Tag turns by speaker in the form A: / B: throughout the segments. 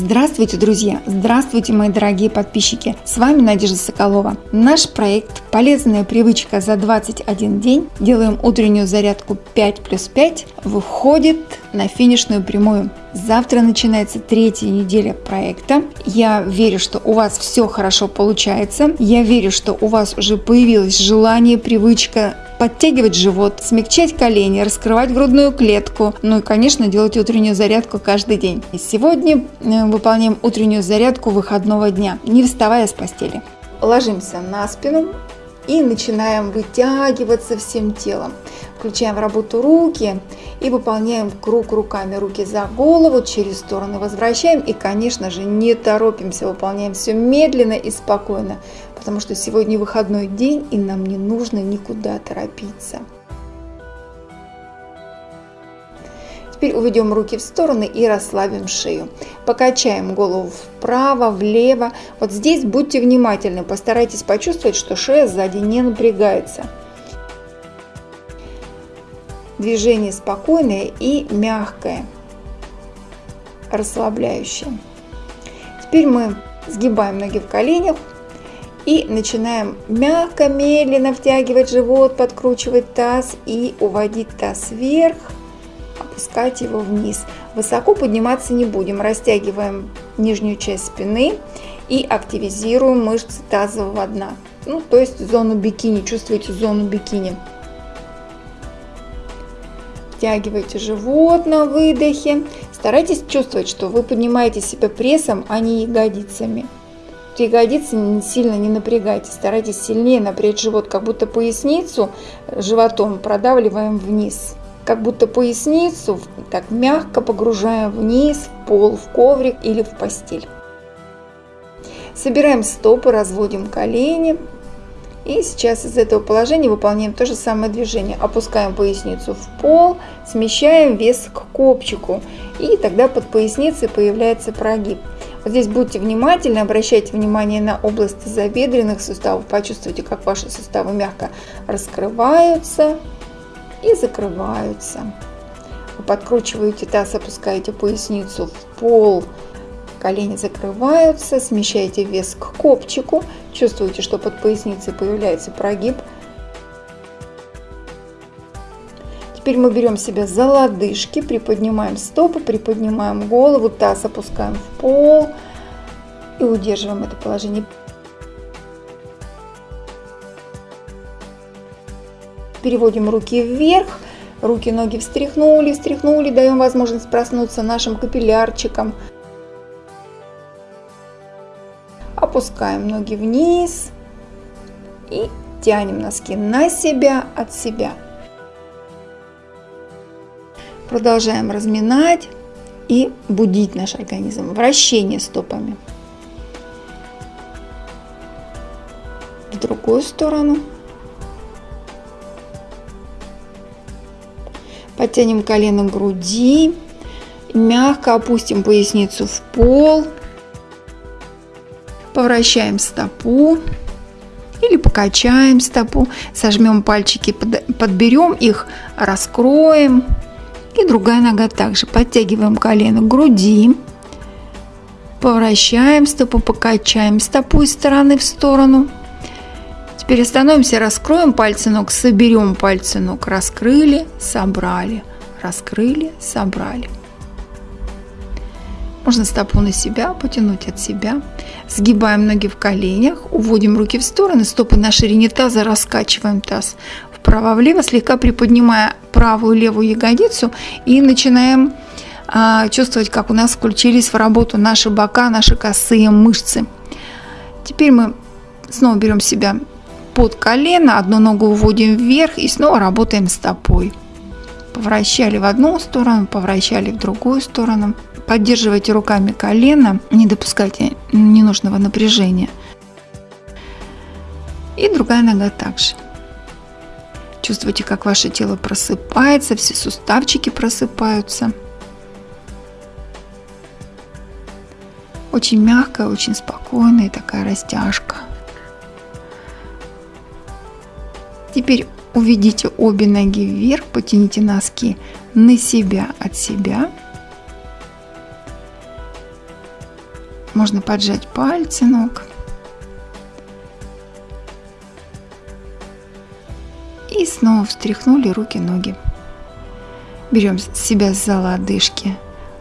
A: Здравствуйте, друзья! Здравствуйте, мои дорогие подписчики! С вами Надежда Соколова. Наш проект «Полезная привычка за 21 день. Делаем утреннюю зарядку 5 плюс 5» выходит на финишную прямую. Завтра начинается третья неделя проекта. Я верю, что у вас все хорошо получается. Я верю, что у вас уже появилось желание, привычка подтягивать живот, смягчать колени, раскрывать грудную клетку, ну и, конечно, делать утреннюю зарядку каждый день. Сегодня э, выполняем утреннюю зарядку выходного дня, не вставая с постели. Ложимся на спину и начинаем вытягиваться всем телом. Включаем в работу руки и выполняем круг руками. Руки за голову, через стороны возвращаем и, конечно же, не торопимся, выполняем все медленно и спокойно, потому что сегодня выходной день и нам не нужно никуда торопиться. Теперь уведем руки в стороны и расслабим шею. Покачаем голову вправо, влево. Вот здесь будьте внимательны, постарайтесь почувствовать, что шея сзади не напрягается. Движение спокойное и мягкое, расслабляющее. Теперь мы сгибаем ноги в коленях и начинаем мягко, медленно втягивать живот, подкручивать таз и уводить таз вверх, опускать его вниз. Высоко подниматься не будем, растягиваем нижнюю часть спины и активизируем мышцы тазового дна. Ну, то есть зону бикини, чувствуете зону бикини. Втягивайте живот на выдохе. Старайтесь чувствовать, что вы поднимаете себя прессом, а не ягодицами. Ягодицы сильно не напрягайте, старайтесь сильнее напрячь живот, как будто поясницу животом продавливаем вниз. Как будто поясницу так мягко погружаем вниз, в пол, в коврик или в постель. Собираем стопы, разводим колени, и сейчас из этого положения выполняем то же самое движение. Опускаем поясницу в пол, смещаем вес к копчику. И тогда под поясницей появляется прогиб. Вот здесь будьте внимательны, обращайте внимание на область тазобедренных суставов. Почувствуйте, как ваши суставы мягко раскрываются и закрываются. Вы подкручиваете таз, опускаете поясницу в пол, колени закрываются, смещаете вес к копчику, чувствуете, что под поясницей появляется прогиб. Теперь мы берем себя за лодыжки, приподнимаем стопы, приподнимаем голову, таз опускаем в пол и удерживаем это положение. Переводим руки вверх, руки, ноги встряхнули, встряхнули, даем возможность проснуться нашим капиллярчикам. Опускаем ноги вниз и тянем носки на себя, от себя. Продолжаем разминать и будить наш организм. Вращение стопами. В другую сторону. Подтянем колено к груди. Мягко опустим поясницу в пол. Повращаем стопу или покачаем стопу, сожмем пальчики, подберем их, раскроем. И другая нога также. Подтягиваем колено к груди. Повращаем стопу, покачаем стопу из стороны в сторону. Теперь остановимся, раскроем пальцы ног, соберем пальцы ног. Раскрыли, собрали, раскрыли, собрали. Можно стопу на себя, потянуть от себя. Сгибаем ноги в коленях, уводим руки в стороны, стопы на ширине таза, раскачиваем таз вправо-влево, слегка приподнимая правую левую ягодицу и начинаем а, чувствовать, как у нас включились в работу наши бока, наши косые мышцы. Теперь мы снова берем себя под колено, одну ногу уводим вверх и снова работаем стопой. Повращали в одну сторону, повращали в другую сторону. Поддерживайте руками колено, не допускайте ненужного напряжения. И другая нога также. Чувствуйте, как ваше тело просыпается, все суставчики просыпаются. Очень мягкая, очень спокойная такая растяжка. Теперь уведите обе ноги вверх, потяните носки на себя от себя – Можно поджать пальцы ног. Снова встряхнули руки-ноги. Берем себя за лодыжки,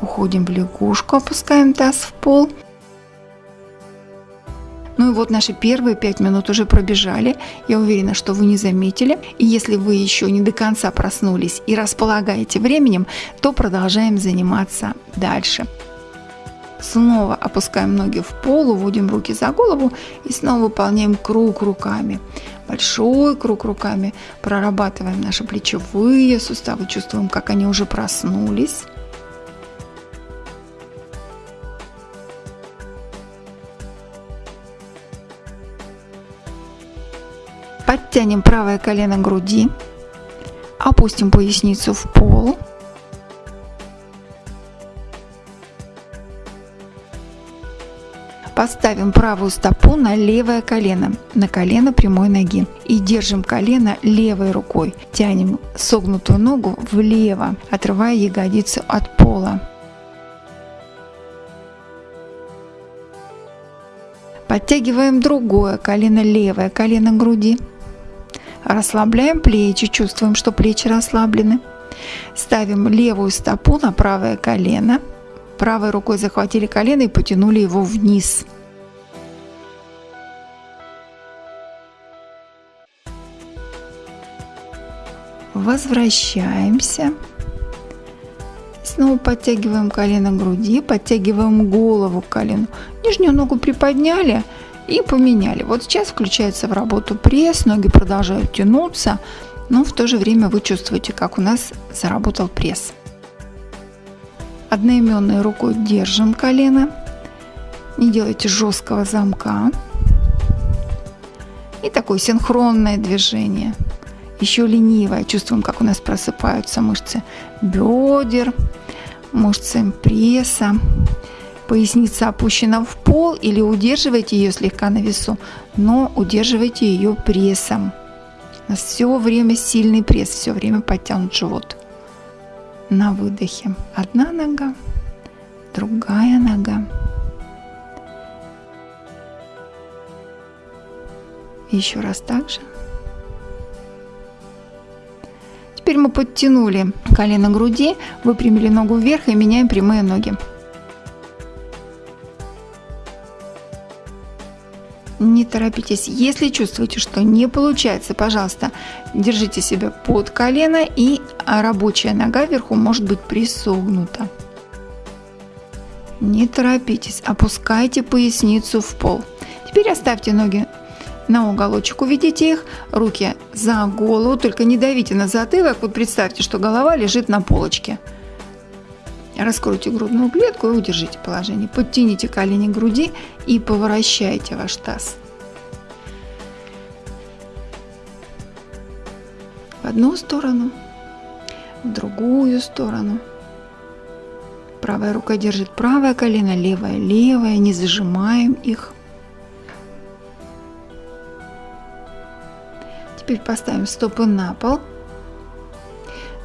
A: уходим в лягушку, опускаем таз в пол – ну и вот наши первые пять минут уже пробежали. Я уверена, что вы не заметили. И если вы еще не до конца проснулись и располагаете временем, то продолжаем заниматься дальше. Снова опускаем ноги в пол, уводим руки за голову и снова выполняем круг руками. Большой круг руками. Прорабатываем наши плечевые суставы, чувствуем, как они уже проснулись. Подтянем правое колено к груди. Опустим поясницу в пол. Поставим правую стопу на левое колено, на колено прямой ноги. И держим колено левой рукой. Тянем согнутую ногу влево, отрывая ягодицу от пола. Подтягиваем другое колено, левое колено груди. Расслабляем плечи, чувствуем, что плечи расслаблены. Ставим левую стопу на правое колено. Правой рукой захватили колено и потянули его вниз. Возвращаемся. Снова подтягиваем колено к груди, подтягиваем голову к колену. Нижнюю ногу приподняли – и поменяли. Вот сейчас включается в работу пресс, ноги продолжают тянуться, но в то же время вы чувствуете, как у нас заработал пресс. Одноименной рукой держим колено, не делайте жесткого замка. И такое синхронное движение. Еще ленивое. Чувствуем, как у нас просыпаются мышцы бедер, мышцы пресса. Поясница опущена в пол или удерживайте ее слегка на весу, но удерживайте ее прессом. У нас все время сильный пресс, все время подтянут живот. На выдохе одна нога, другая нога. Еще раз так же. Теперь мы подтянули колено груди, выпрямили ногу вверх и меняем прямые ноги. Не торопитесь. Если чувствуете, что не получается, пожалуйста, держите себя под колено и рабочая нога вверху может быть присогнута. Не торопитесь, опускайте поясницу в пол. Теперь оставьте ноги на уголочек, уведите их, руки за голову, только не давите на затылок. Вот представьте, что голова лежит на полочке. Раскройте грудную клетку и удержите положение. Подтяните колени к груди и поворачивайте ваш таз. В одну сторону, в другую сторону. Правая рука держит правое колено, левое левое, не зажимаем их. Теперь поставим стопы на пол –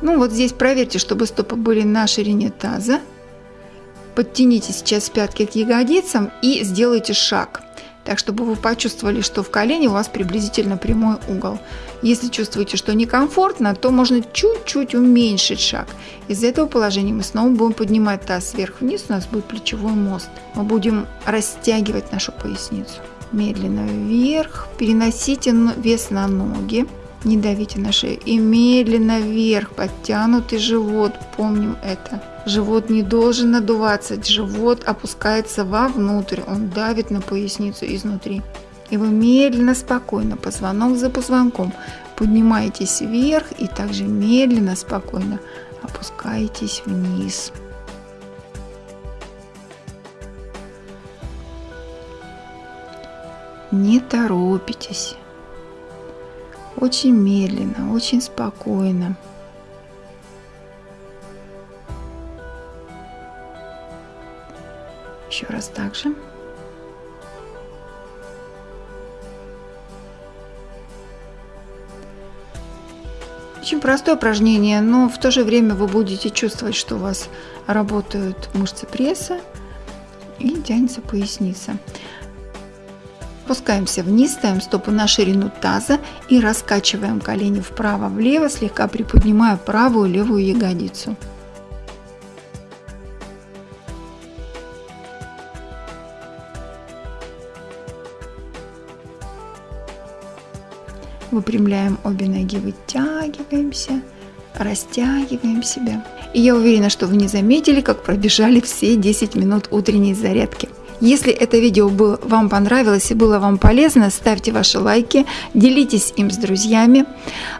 A: ну вот здесь проверьте, чтобы стопы были на ширине таза. Подтяните сейчас пятки к ягодицам и сделайте шаг. Так, чтобы вы почувствовали, что в колене у вас приблизительно прямой угол. Если чувствуете, что некомфортно, то можно чуть-чуть уменьшить шаг. Из этого положения мы снова будем поднимать таз вверх-вниз, у нас будет плечевой мост. Мы будем растягивать нашу поясницу. Медленно вверх, переносите вес на ноги. Не давите на шею. И медленно вверх, подтянутый живот. Помним это. Живот не должен надуваться. Живот опускается вовнутрь. Он давит на поясницу изнутри. И вы медленно, спокойно, позвонок за позвонком, поднимаетесь вверх и также медленно, спокойно опускаетесь вниз. Не торопитесь. Очень медленно, очень спокойно. Еще раз так же. Очень простое упражнение, но в то же время вы будете чувствовать, что у вас работают мышцы пресса, и тянется поясница. Опускаемся вниз, ставим стопы на ширину таза и раскачиваем колени вправо-влево, слегка приподнимая правую левую ягодицу. Выпрямляем обе ноги, вытягиваемся, растягиваем себя. И я уверена, что вы не заметили, как пробежали все 10 минут утренней зарядки. Если это видео было, вам понравилось и было вам полезно, ставьте ваши лайки, делитесь им с друзьями,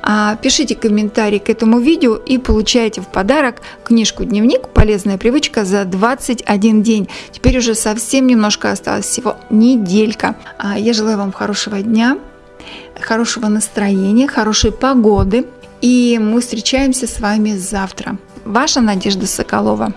A: а, пишите комментарии к этому видео и получайте в подарок книжку-дневник «Полезная привычка за 21 день». Теперь уже совсем немножко осталось, всего неделька. А, я желаю вам хорошего дня, хорошего настроения, хорошей погоды. И мы встречаемся с вами завтра. Ваша Надежда Соколова.